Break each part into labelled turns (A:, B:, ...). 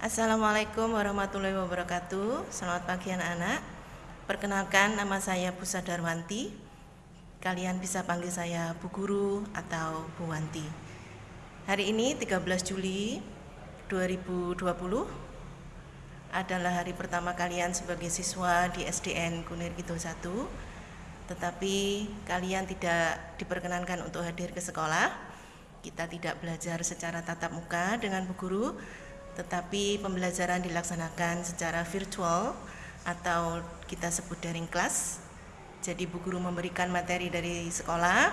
A: Assalamualaikum warahmatullahi wabarakatuh. Selamat pagi anak-anak. Perkenalkan nama saya Busa Darwanti. Kalian bisa panggil saya Bu Guru atau Bu Wanti. Hari ini 13 Juli 2020 Adalah hari pertama kalian sebagai siswa di SDN Kunir Kidul 1 Tetapi kalian tidak diperkenankan untuk hadir ke sekolah. Kita tidak belajar secara tatap muka dengan Bu Guru tetapi pembelajaran dilaksanakan secara virtual atau kita sebut daring kelas. Jadi Bu Guru memberikan materi dari sekolah,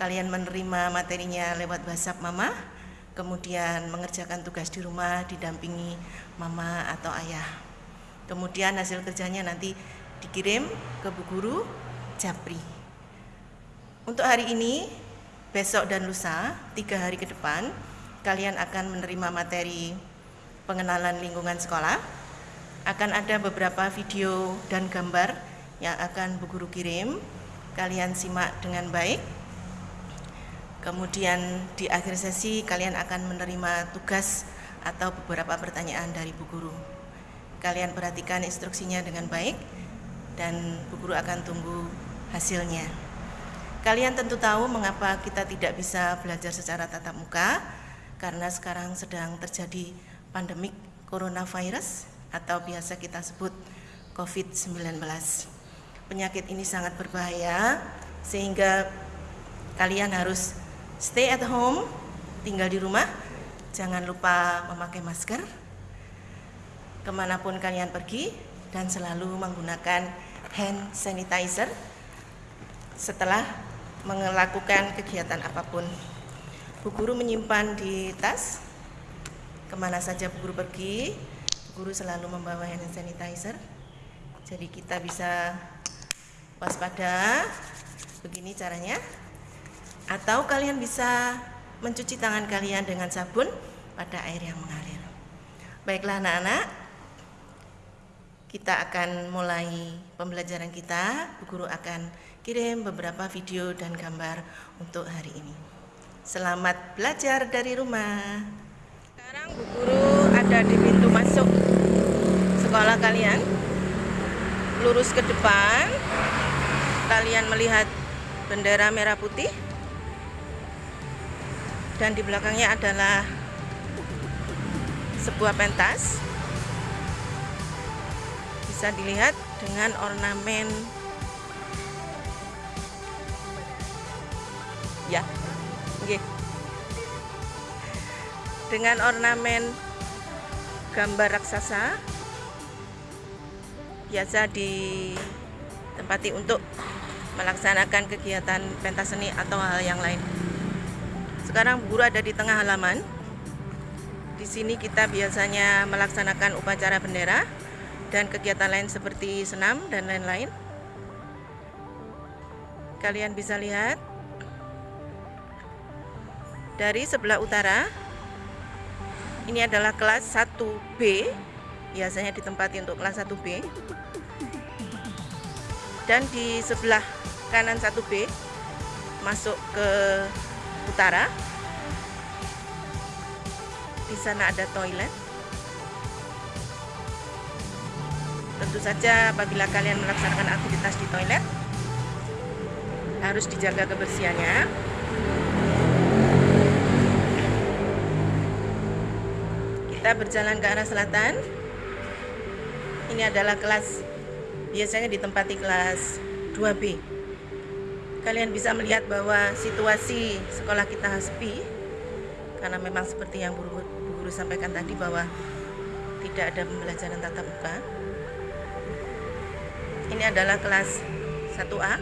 A: kalian menerima materinya lewat WhatsApp Mama, kemudian mengerjakan tugas di rumah didampingi Mama atau Ayah. Kemudian hasil kerjanya nanti dikirim ke Bu Guru Japri. Untuk hari ini, besok dan lusa, tiga hari ke depan, kalian akan menerima materi pengenalan lingkungan sekolah. Akan ada beberapa video dan gambar yang akan Bu Guru kirim. Kalian simak dengan baik. Kemudian di akhir sesi kalian akan menerima tugas atau beberapa pertanyaan dari Bu Guru. Kalian perhatikan instruksinya dengan baik dan Bu Guru akan tunggu hasilnya. Kalian tentu tahu mengapa kita tidak bisa belajar secara tatap muka karena sekarang sedang terjadi pandemik coronavirus atau biasa kita sebut COVID-19. Penyakit ini sangat berbahaya sehingga kalian harus stay at home, tinggal di rumah, jangan lupa memakai masker ke mana pun kalian pergi dan selalu menggunakan hand sanitizer setelah melakukan kegiatan apa pun. Bu guru menyimpan di tas ke mana saja Guru pergi, Guru selalu membawa hand sanitizer. Jadi kita bisa waspada. Begini caranya. Atau kalian bisa mencuci tangan kalian dengan sabun pada air yang mengalir. Baiklah anak-anak, kita akan mulai pembelajaran kita. Bu Guru akan kirim beberapa video dan gambar untuk hari ini. Selamat belajar dari rumah. Sekarang Bu Guru ada di pintu masuk sekolah kalian. Lurus ke depan, kalian melihat bendera merah putih. Dan di belakangnya adalah sebuah pentas. Bisa dilihat dengan ornamen ya. Okay dengan ornamen gambar raksasa biasa ditempati untuk melaksanakan kegiatan pentas seni atau hal yang lain. Sekarang guru ada di tengah halaman. Di sini kita biasanya melaksanakan upacara bendera dan kegiatan lain seperti senam dan lain-lain. Kalian bisa lihat dari sebelah utara ini adalah kelas 1B biasanya ditempati untuk kelas 1B dan di sebelah kanan 1B masuk ke utara. Di sana ada toilet. Tentu saja apabila kalian melaksanakan aktivitas di toilet harus dijaga kebersihannya kita berjalan ke arah selatan. Ini adalah kelas biasanya ditempati kelas 2B kalian bisa melihat bahwa situasi sekolah kita sepi karena memang seperti yang guru, guru sampaikan tadi bahwa tidak ada pembelajaran tatap muka. Ini adalah kelas 1A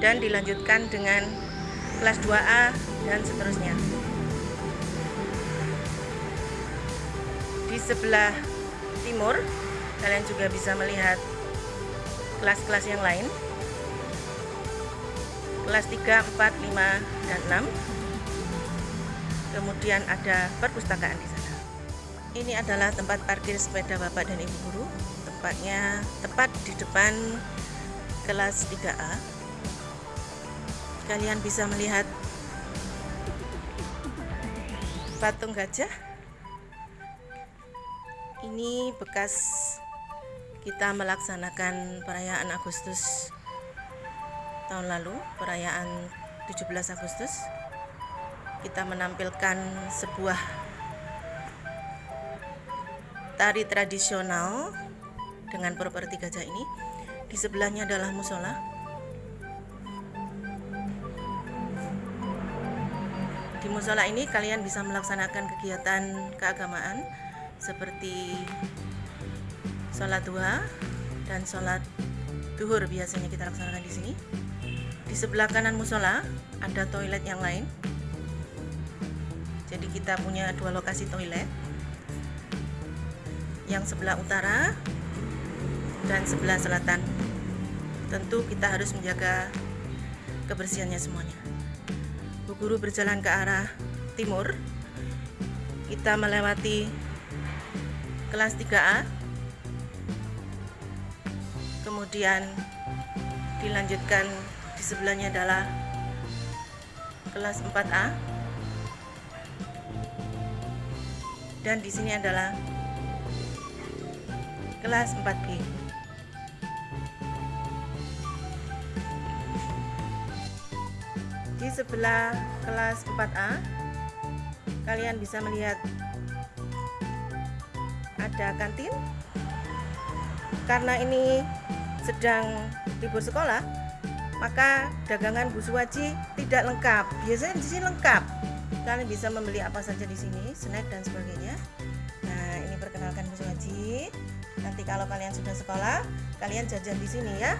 A: dan dilanjutkan dengan kelas 2A dan seterusnya di sebelah timur. Kalian juga bisa melihat kelas-kelas yang lain. Kelas 3, 4, 5, dan 6 kemudian ada perpustakaan di sana. Ini adalah tempat parkir sepeda bapak dan ibu guru. Tempatnya tepat di depan kelas 3A kalian bisa melihat patung gajah Ini bekas kita melaksanakan perayaan Agustus tahun lalu, perayaan 17 Agustus. Kita menampilkan sebuah tari tradisional dengan properti gajah ini. Di sebelahnya adalah musola. Di musola ini kalian bisa melaksanakan kegiatan keagamaan seperti sholat duha dan sholat duhur biasanya kita laksanakan di sini. Di sebelah kanan musola ada toilet yang lain. Jadi kita punya dua lokasi toilet. Yang sebelah utara dan sebelah selatan. Tentu kita harus menjaga kebersihannya semuanya. Bu guru berjalan ke arah timur. Kita melewati kelas 3A. Kemudian dilanjutkan di sebelahnya adalah kelas 4A dan di sini adalah kelas 4B di sebelah kelas 4A kalian bisa melihat ada kantin karena ini sedang libur sekolah maka dagangan Bu Suwaji tidak lengkap. Biasanya di sini lengkap. Kalian bisa membeli apa saja di sini, snack dan sebagainya. Nah, ini perkenalkan Bu Suwaji. Nanti kalau kalian sudah sekolah, kalian jajan di sini ya.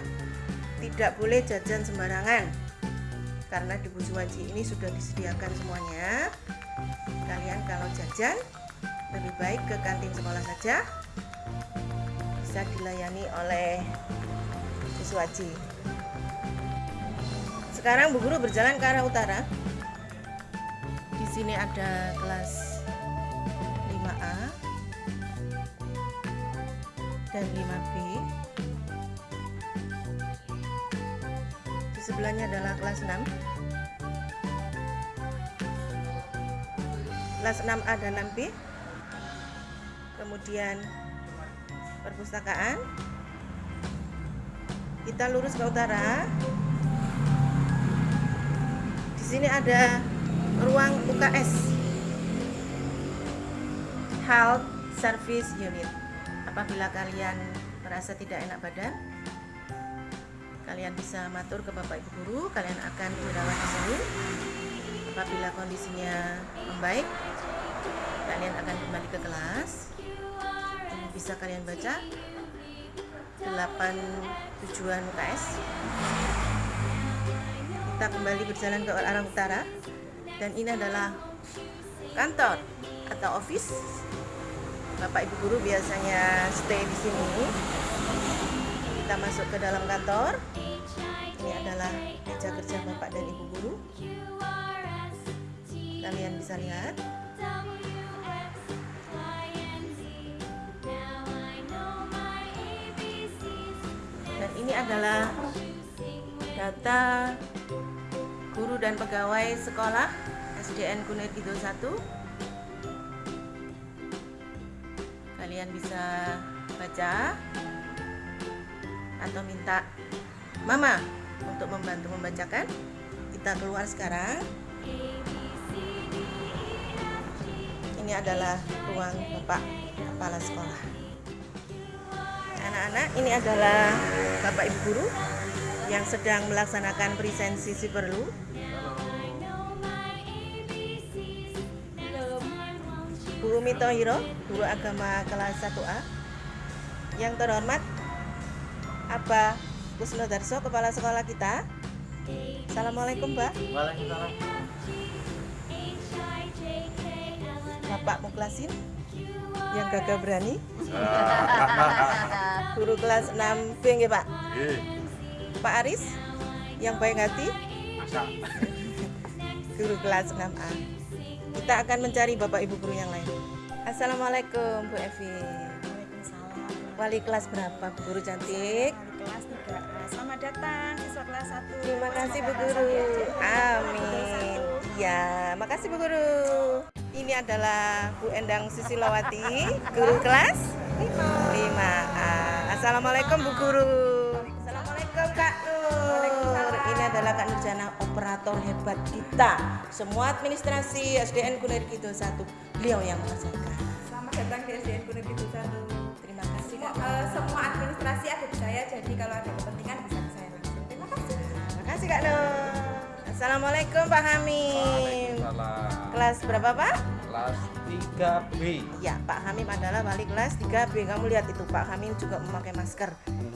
A: Tidak boleh jajan sembarangan. Karena di Bu Suwaji ini sudah disediakan semuanya. Kalian kalau jajan lebih baik ke kantin sekolah saja. Bisa dilayani oleh Bu Suwaji. Sekarang Bu Guru berjalan ke arah utara. Di sini ada kelas 5A dan 5B. Di sebelahnya adalah kelas 6. Kelas 6A dan 6B. Kemudian perpustakaan. Kita lurus ke utara sini ada ruang UKS Health Service Unit. Apabila kalian merasa tidak enak badan, kalian bisa matur ke Bapak Ibu guru, kalian akan dirawat di sini. Apabila kondisinya membaik, kalian akan kembali ke kelas. Bisa kalian baca 8 tujuan UKS kita kembali berjalan ke arah utara. Dan ini adalah kantor atau office. Bapak Ibu guru biasanya stay di sini. Kita masuk ke dalam kantor. Ini adalah meja kerja Bapak dan Ibu guru. Kalian bisa lihat ini adalah data guru dan pegawai sekolah SDN Kunir Kidul 1 kalian bisa baca atau minta mama untuk membantu membacakan. Kita keluar sekarang. Ini adalah ruang bapak kepala sekolah anak-anak ini adalah bapak ibu guru yang sedang melaksanakan presensi si perlu. Bu Umi Tohiro, guru agama kelas 1A yang terhormat Abah Kusno Darso, kepala sekolah kita. Assalamualaikum Mbak.
B: Waalaikumsalam.
A: Bapak Muklasin yang gagah berani? Guru kelas 6 B nggih Pak? Pak Aris yang baik hati?
B: Masa?
A: Guru kelas 6A kita akan mencari bapak ibu guru yang lain. Assalamualaikum Bu Evi.
C: Waalaikumsalam.
A: wali kelas berapa Bu Guru cantik?
C: Wali kelas 3A. Selamat datang siswa kelas 1.
A: terima kasih Bu Guru. amin. Iya makasih Bu Guru ini adalah Bu Endang Susilawati guru kelas Lima. Ah, Assalamualaikum Bu Guru. Assalamualaikum Kak Nur. Ini adalah Kak Nurjana operator hebat kita. Semua administrasi SDN Kunir Kidul 1 beliau yang mengerjakan.
C: Selamat datang di SDN Kunir Kidul Satu.
A: Terima kasih Kak.
C: Eh, semua administrasi ada di saya, jadi kalau ada kepentingan bisa ke saya langsung. Terima kasih.
A: Terima kasih Kak Nur. Assalamualaikum Pak Hamim.
B: Waalaikumsalam.
A: Kelas berapa Pak?
B: Kelas 3B.
A: Ya, Pak Hamim adalah wali kelas 3B. Kamu lihat itu Pak Hamim juga memakai masker.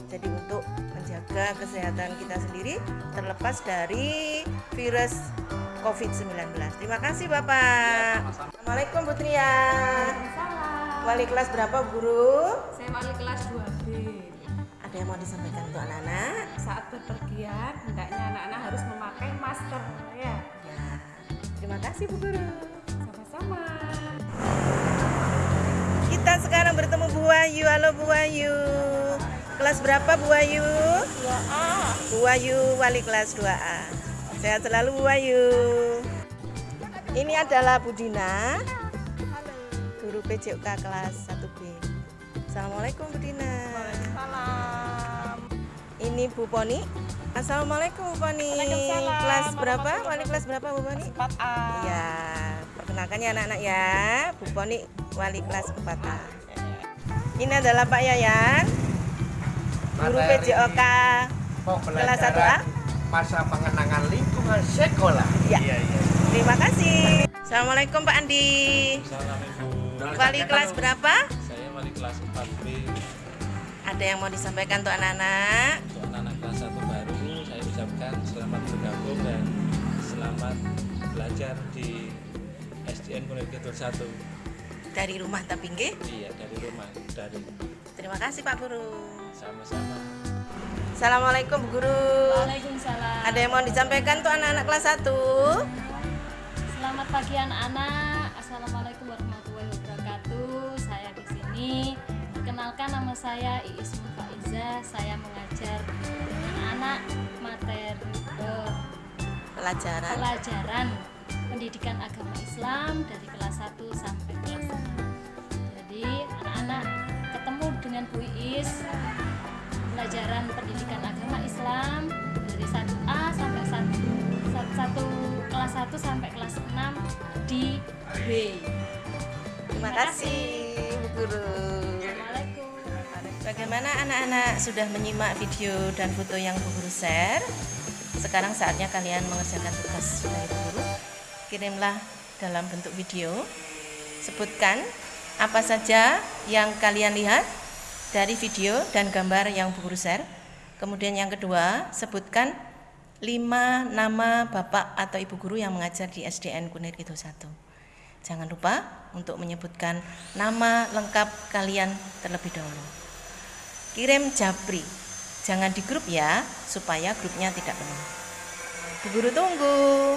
A: Jadi untuk menjaga kesehatan kita sendiri terlepas dari virus COVID-19. Terima kasih Bapak. Assalamualaikum Bu Tria.
C: Salam.
A: Wali kelas berapa Guru?
C: Saya wali kelas 2B.
A: Ada yang mau disampaikan untuk anak-anak?
C: Saat bepergian, hendaknya anak-anak harus memakai masker. Ya,
A: Ya. Terima kasih Bu Guru.
C: sama-sama.
A: Kita sekarang bertemu Bu Wahyu. Halo Bu Wahyu. Kelas berapa Bu Wahyu? 2A. Bu Wahyu wali kelas 2A. Sehat selalu Bu Wahyu. Ini adalah Bu Dina. Guru PJK kelas 1B. Assalamualaikum Bu Dina. Ini Bu Poni. Assalamualaikum Bu Poni. Kelas berapa? Wali kelas berapa Bu Poni?
C: 4A.
A: Ya, perkenalkan ya anak-anak ya. Bu Poni wali kelas 4A. Ini adalah Pak Yayan, guru PJOK. Kelas 1A?
B: Masa pengenangan lingkungan sekolah.
A: Ya.
B: Iya, iya.
A: Terima kasih. Assalamualaikum Pak Andi.
D: Salam Ibu.
A: Wali kelas berapa?
D: Saya wali kelas 4B.
A: Ada yang mau disampaikan untuk anak-anak?
D: SDN Kidul 1.
A: Dari rumah Tapingge.
D: Iya, dari rumah, dari
A: Terima kasih Pak Guru.
D: sama-sama.
A: Assalamualaikum Bu Guru.
E: Waalaikumsalam.
A: Ada yang mau disampaikan untuk anak-anak kelas 1?
E: Selamat pagi anak-anak. Assalamualaikum warahmatullahi wabarakatuh. Saya di sini. Perkenalkan nama saya Iis Faiza. Saya mengajar dengan anak materi eh,
A: Pelajaran.
E: pelajaran pendidikan agama Islam dari kelas 1 sampai kelas 6. Jadi anak-anak ketemu dengan Bu Iis pelajaran pendidikan agama Islam dari 1A sampai 1, 1 kelas 1 sampai kelas 6 di B.
A: Terima kasih Bu Guru. Bagaimana anak-anak sudah menyimak video dan foto yang Bu Guru share? Sekarang saatnya kalian mengerjakan tugas dari Bu Guru. Kirimlah dalam bentuk video. Sebutkan apa saja yang kalian lihat dari video dan gambar yang Bu Guru share. Kemudian yang kedua, sebutkan lima nama bapak atau ibu guru yang mengajar di SDN Kunir Kidul 1. Jangan lupa untuk menyebutkan nama lengkap kalian terlebih dahulu. Kirim japri, jangan di grup ya, supaya grupnya tidak penuh. Bu Guru tunggu.